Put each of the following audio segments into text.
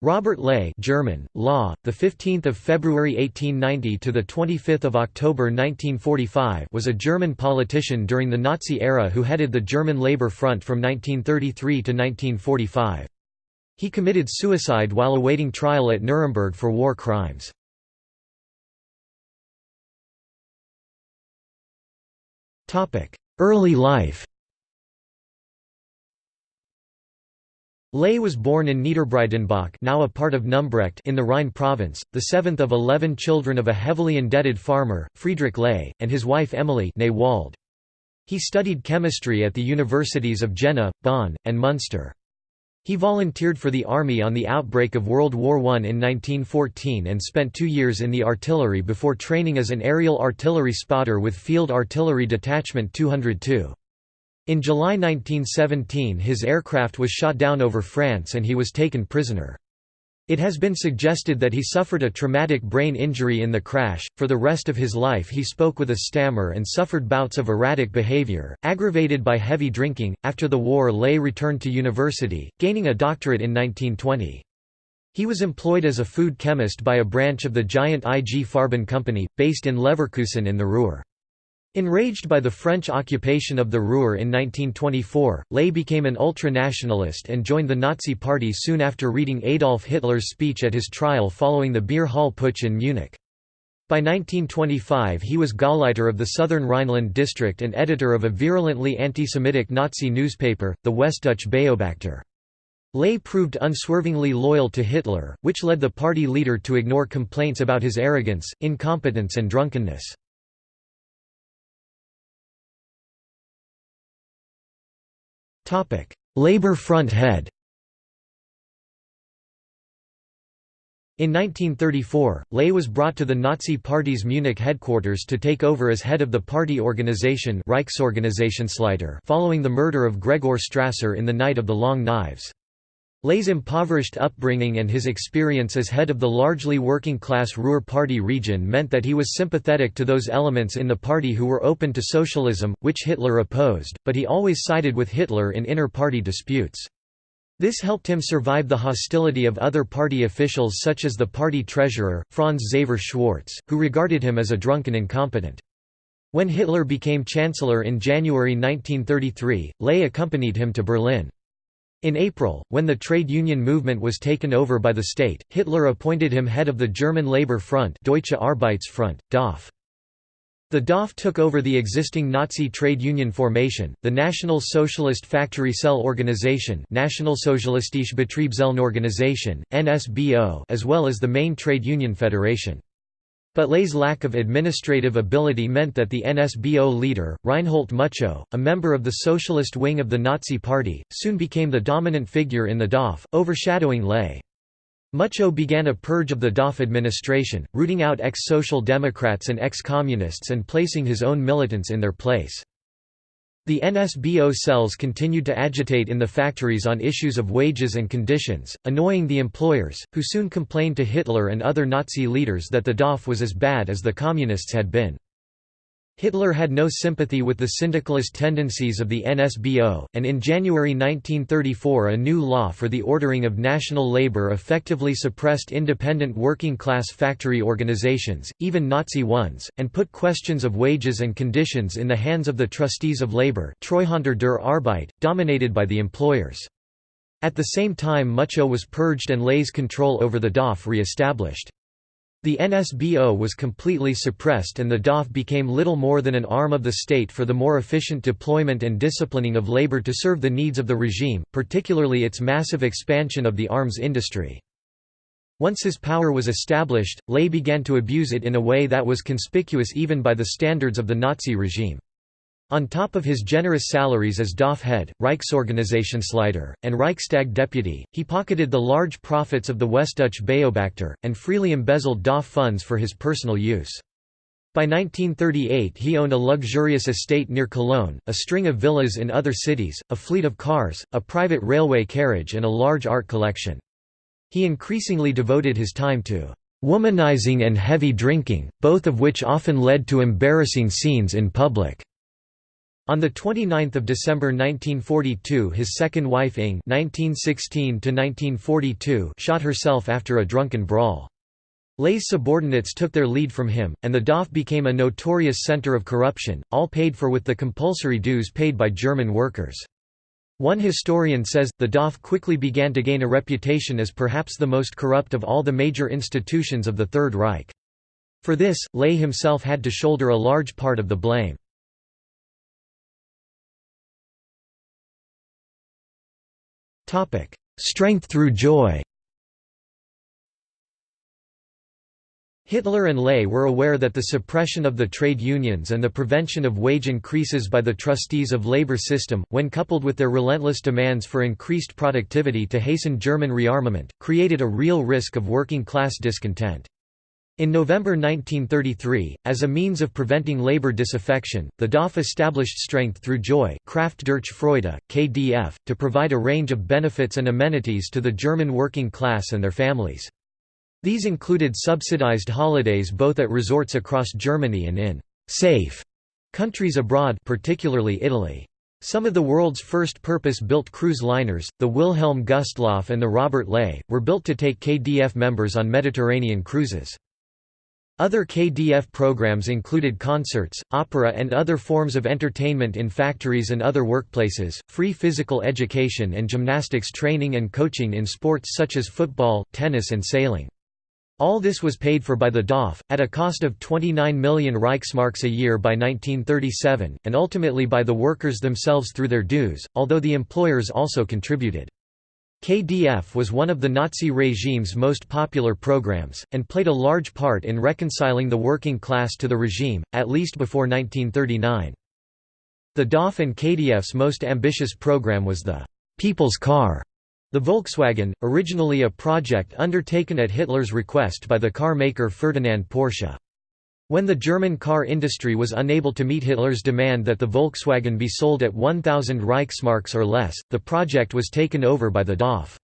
Robert Ley German, Law, the 15th of February 1890 to the 25th of October 1945 was a German politician during the Nazi era who headed the German Labour Front from 1933 to 1945. He committed suicide while awaiting trial at Nuremberg for war crimes. Topic: Early life Ley was born in Niederbreidenbach now a part of Numbrecht in the Rhine province, the seventh of eleven children of a heavily indebted farmer, Friedrich Ley, and his wife Emily. He studied chemistry at the universities of Jena, Bonn, and Munster. He volunteered for the army on the outbreak of World War I in 1914 and spent two years in the artillery before training as an aerial artillery spotter with Field Artillery Detachment 202. In July 1917 his aircraft was shot down over France and he was taken prisoner. It has been suggested that he suffered a traumatic brain injury in the crash. For the rest of his life, he spoke with a stammer and suffered bouts of erratic behavior, aggravated by heavy drinking. After the war, Ley returned to university, gaining a doctorate in 1920. He was employed as a food chemist by a branch of the giant IG Farben company, based in Leverkusen in the Ruhr. Enraged by the French occupation of the Ruhr in 1924, Ley became an ultra-nationalist and joined the Nazi Party soon after reading Adolf Hitler's speech at his trial following the Beer Hall Putsch in Munich. By 1925 he was Gauleiter of the Southern Rhineland district and editor of a virulently anti-Semitic Nazi newspaper, the Westdeutsche Beobachter. Ley proved unswervingly loyal to Hitler, which led the party leader to ignore complaints about his arrogance, incompetence and drunkenness. Labour Front head In 1934, Ley was brought to the Nazi Party's Munich headquarters to take over as head of the party organization following the murder of Gregor Strasser in the Night of the Long Knives. Ley's impoverished upbringing and his experience as head of the largely working-class Ruhr Party region meant that he was sympathetic to those elements in the party who were open to socialism, which Hitler opposed, but he always sided with Hitler in inter-party disputes. This helped him survive the hostility of other party officials such as the party treasurer, Franz Xaver Schwarz, who regarded him as a drunken incompetent. When Hitler became chancellor in January 1933, Ley accompanied him to Berlin. In April, when the trade union movement was taken over by the state, Hitler appointed him head of the German Labour Front Deutsche Arbeitsfront, DAF. The DAF took over the existing Nazi trade union formation, the National Socialist Factory Cell Organization Nationalsozialistische Betriebszellenorganisation, NSBO as well as the main trade union federation. But Ley's lack of administrative ability meant that the NSBO leader, Reinhold Muchow, a member of the socialist wing of the Nazi Party, soon became the dominant figure in the DAF, overshadowing Ley. Muchow began a purge of the DAF administration, rooting out ex-social democrats and ex-communists and placing his own militants in their place. The NSBO cells continued to agitate in the factories on issues of wages and conditions, annoying the employers, who soon complained to Hitler and other Nazi leaders that the DAF was as bad as the Communists had been. Hitler had no sympathy with the syndicalist tendencies of the NSBO, and in January 1934 a new law for the ordering of national labor effectively suppressed independent working-class factory organizations, even Nazi ones, and put questions of wages and conditions in the hands of the trustees of labor der Arbeit, dominated by the employers. At the same time Muchow was purged and Ley's control over the DAF re-established. The NSBO was completely suppressed and the DAF became little more than an arm of the state for the more efficient deployment and disciplining of labor to serve the needs of the regime, particularly its massive expansion of the arms industry. Once his power was established, Ley began to abuse it in a way that was conspicuous even by the standards of the Nazi regime. On top of his generous salaries as DAF head, Reichsorganisationsleiter, and Reichstag deputy, he pocketed the large profits of the Westdeutsche Beobachter, and freely embezzled DAF funds for his personal use. By 1938 he owned a luxurious estate near Cologne, a string of villas in other cities, a fleet of cars, a private railway carriage and a large art collection. He increasingly devoted his time to womanizing and heavy drinking, both of which often led to embarrassing scenes in public. On 29 December 1942 his second wife Ing 1916 shot herself after a drunken brawl. Ley's subordinates took their lead from him, and the DAF became a notorious center of corruption, all paid for with the compulsory dues paid by German workers. One historian says, the DAF quickly began to gain a reputation as perhaps the most corrupt of all the major institutions of the Third Reich. For this, Ley himself had to shoulder a large part of the blame. Strength through joy Hitler and Ley were aware that the suppression of the trade unions and the prevention of wage increases by the trustees of labor system, when coupled with their relentless demands for increased productivity to hasten German rearmament, created a real risk of working-class discontent. In November 1933, as a means of preventing labor disaffection, the DAF established Strength Through Joy Kraft durch Freude, KDF, to provide a range of benefits and amenities to the German working class and their families. These included subsidized holidays both at resorts across Germany and in «safe» countries abroad particularly Italy. Some of the world's first purpose-built cruise liners, the Wilhelm Gustloff and the Robert Ley, were built to take KDF members on Mediterranean cruises. Other KDF programs included concerts, opera and other forms of entertainment in factories and other workplaces, free physical education and gymnastics training and coaching in sports such as football, tennis and sailing. All this was paid for by the DAF, at a cost of 29 million Reichsmarks a year by 1937, and ultimately by the workers themselves through their dues, although the employers also contributed. KDF was one of the Nazi regime's most popular programs, and played a large part in reconciling the working class to the regime, at least before 1939. The DAF and KDF's most ambitious program was the «People's Car», the Volkswagen, originally a project undertaken at Hitler's request by the car maker Ferdinand Porsche. When the German car industry was unable to meet Hitler's demand that the Volkswagen be sold at 1,000 Reichsmarks or less, the project was taken over by the DAF.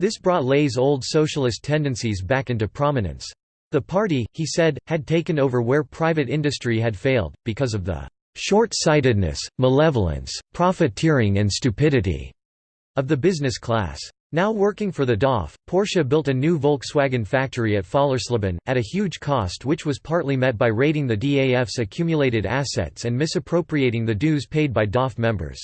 This brought Ley's old socialist tendencies back into prominence. The party, he said, had taken over where private industry had failed, because of the short-sightedness, malevolence, profiteering and stupidity of the business class. Now working for the DAF, Porsche built a new Volkswagen factory at Fallersleben, at a huge cost which was partly met by raiding the DAF's accumulated assets and misappropriating the dues paid by DAF members.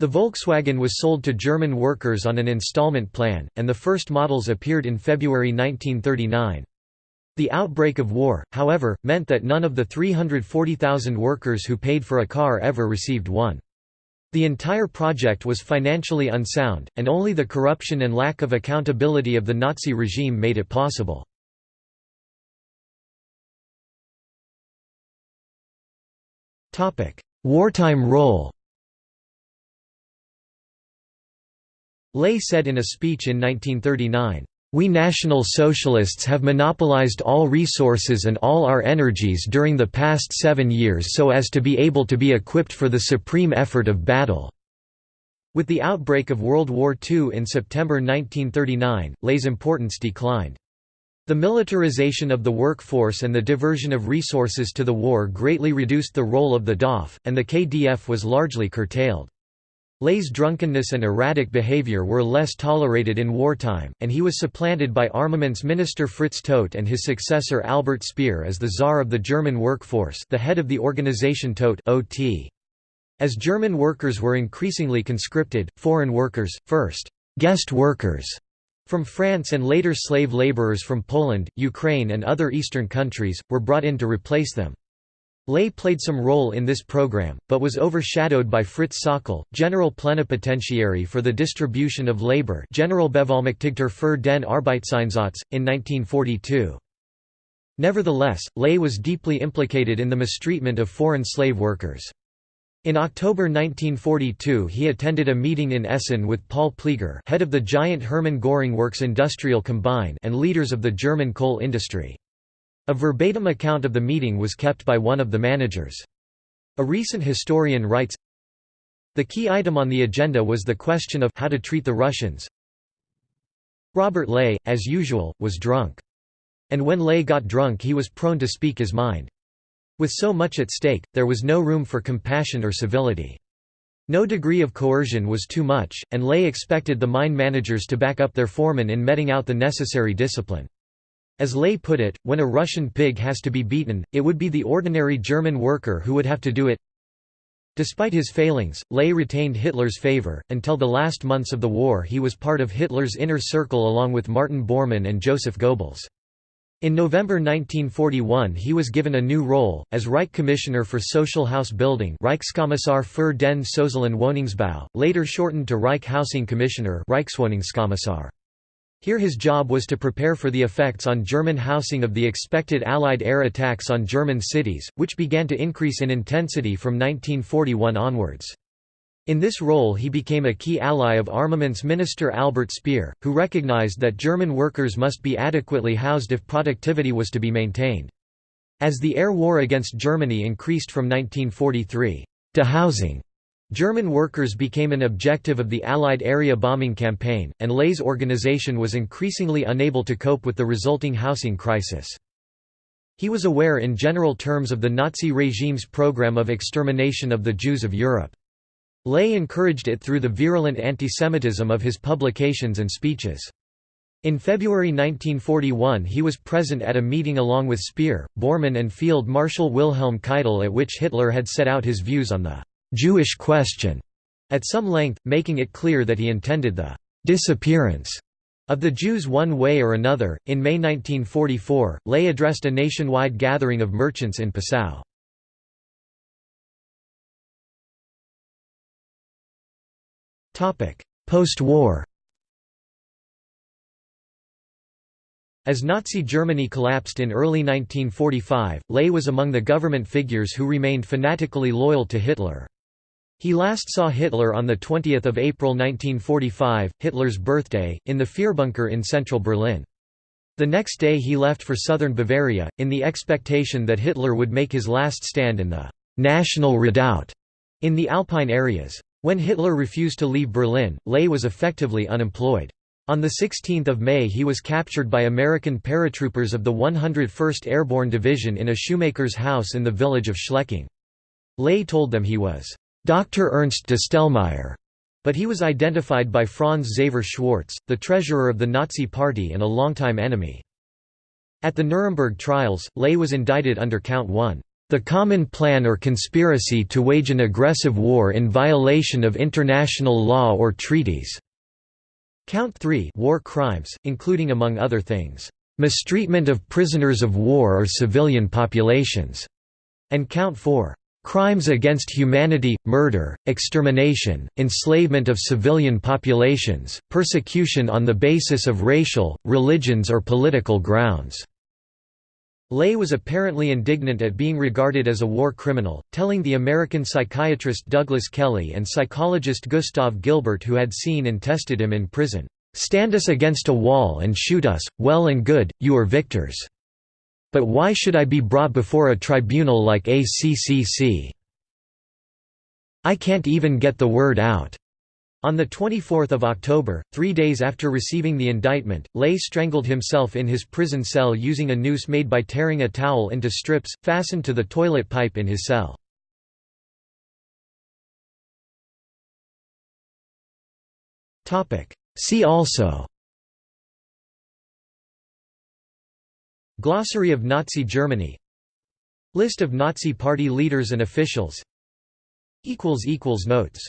The Volkswagen was sold to German workers on an installment plan, and the first models appeared in February 1939. The outbreak of war, however, meant that none of the 340,000 workers who paid for a car ever received one. The entire project was financially unsound, and only the corruption and lack of accountability of the Nazi regime made it possible. Wartime role Ley said in a speech in 1939, we National Socialists have monopolized all resources and all our energies during the past seven years so as to be able to be equipped for the supreme effort of battle." With the outbreak of World War II in September 1939, Ley's importance declined. The militarization of the workforce and the diversion of resources to the war greatly reduced the role of the DAF, and the KDF was largely curtailed. Ley's drunkenness and erratic behavior were less tolerated in wartime, and he was supplanted by armaments minister Fritz Todt and his successor Albert Speer as the Tsar of the German workforce the head of the organization Todt OT. As German workers were increasingly conscripted, foreign workers, first «guest workers» from France and later slave laborers from Poland, Ukraine and other Eastern countries, were brought in to replace them. Ley played some role in this program, but was overshadowed by Fritz Sauckel, General Plenipotentiary for the Distribution of Labor Generalbevollmächtigter für den Arbeitseinsatz, in 1942. Nevertheless, Ley was deeply implicated in the mistreatment of foreign slave workers. In October 1942 he attended a meeting in Essen with Paul Pleiger head of the giant Hermann Göring Works Industrial Combine and leaders of the German coal industry. A verbatim account of the meeting was kept by one of the managers. A recent historian writes, The key item on the agenda was the question of how to treat the Russians. Robert Ley, as usual, was drunk. And when Ley got drunk he was prone to speak his mind. With so much at stake, there was no room for compassion or civility. No degree of coercion was too much, and Ley expected the mine managers to back up their foremen in meting out the necessary discipline. As Ley put it, when a Russian pig has to be beaten, it would be the ordinary German worker who would have to do it. Despite his failings, Ley retained Hitler's favor. Until the last months of the war, he was part of Hitler's inner circle along with Martin Bormann and Joseph Goebbels. In November 1941 he was given a new role, as Reich Commissioner for Social House Building Reichskommissar für den sozialen Wohnungsbau, later shortened to Reich Housing Commissioner Reichswohnungskommissar. Here his job was to prepare for the effects on German housing of the expected Allied air attacks on German cities, which began to increase in intensity from 1941 onwards. In this role he became a key ally of armaments minister Albert Speer, who recognized that German workers must be adequately housed if productivity was to be maintained. As the air war against Germany increased from 1943, to housing German workers became an objective of the Allied area bombing campaign, and Ley's organization was increasingly unable to cope with the resulting housing crisis. He was aware in general terms of the Nazi regime's program of extermination of the Jews of Europe. Ley encouraged it through the virulent antisemitism of his publications and speeches. In February 1941 he was present at a meeting along with Speer, Bormann and Field Marshal Wilhelm Keitel at which Hitler had set out his views on the «Jewish question» at some length, making it clear that he intended the «disappearance» of the Jews one way or another. In May 1944, Ley addressed a nationwide gathering of merchants in Passau. Post-war As Nazi Germany collapsed in early 1945, Ley was among the government figures who remained fanatically loyal to Hitler. He last saw Hitler on 20 April 1945, Hitler's birthday, in the Führerbunker in central Berlin. The next day he left for southern Bavaria, in the expectation that Hitler would make his last stand in the «national redoubt» in the Alpine areas. When Hitler refused to leave Berlin, Ley was effectively unemployed. On 16 May he was captured by American paratroopers of the 101st Airborne Division in a shoemaker's house in the village of Schleching. Ley told them he was Dr. Ernst Distelmeyer, but he was identified by Franz Xaver Schwarz, the treasurer of the Nazi Party and a longtime enemy. At the Nuremberg trials, Ley was indicted under Count 1 the common plan or conspiracy to wage an aggressive war in violation of international law or treaties." Count 3 war crimes, including among other things, "...mistreatment of prisoners of war or civilian populations", and Count 4 crimes against humanity, murder, extermination, enslavement of civilian populations, persecution on the basis of racial, religions or political grounds." Ley was apparently indignant at being regarded as a war criminal, telling the American psychiatrist Douglas Kelly and psychologist Gustav Gilbert who had seen and tested him in prison, "'Stand us against a wall and shoot us, well and good, you are victors. But why should I be brought before a tribunal like ACCC? I can't even get the word out." On 24 October, three days after receiving the indictment, Ley strangled himself in his prison cell using a noose made by tearing a towel into strips, fastened to the toilet pipe in his cell. See also Glossary of Nazi Germany. List of Nazi Party leaders and officials. Notes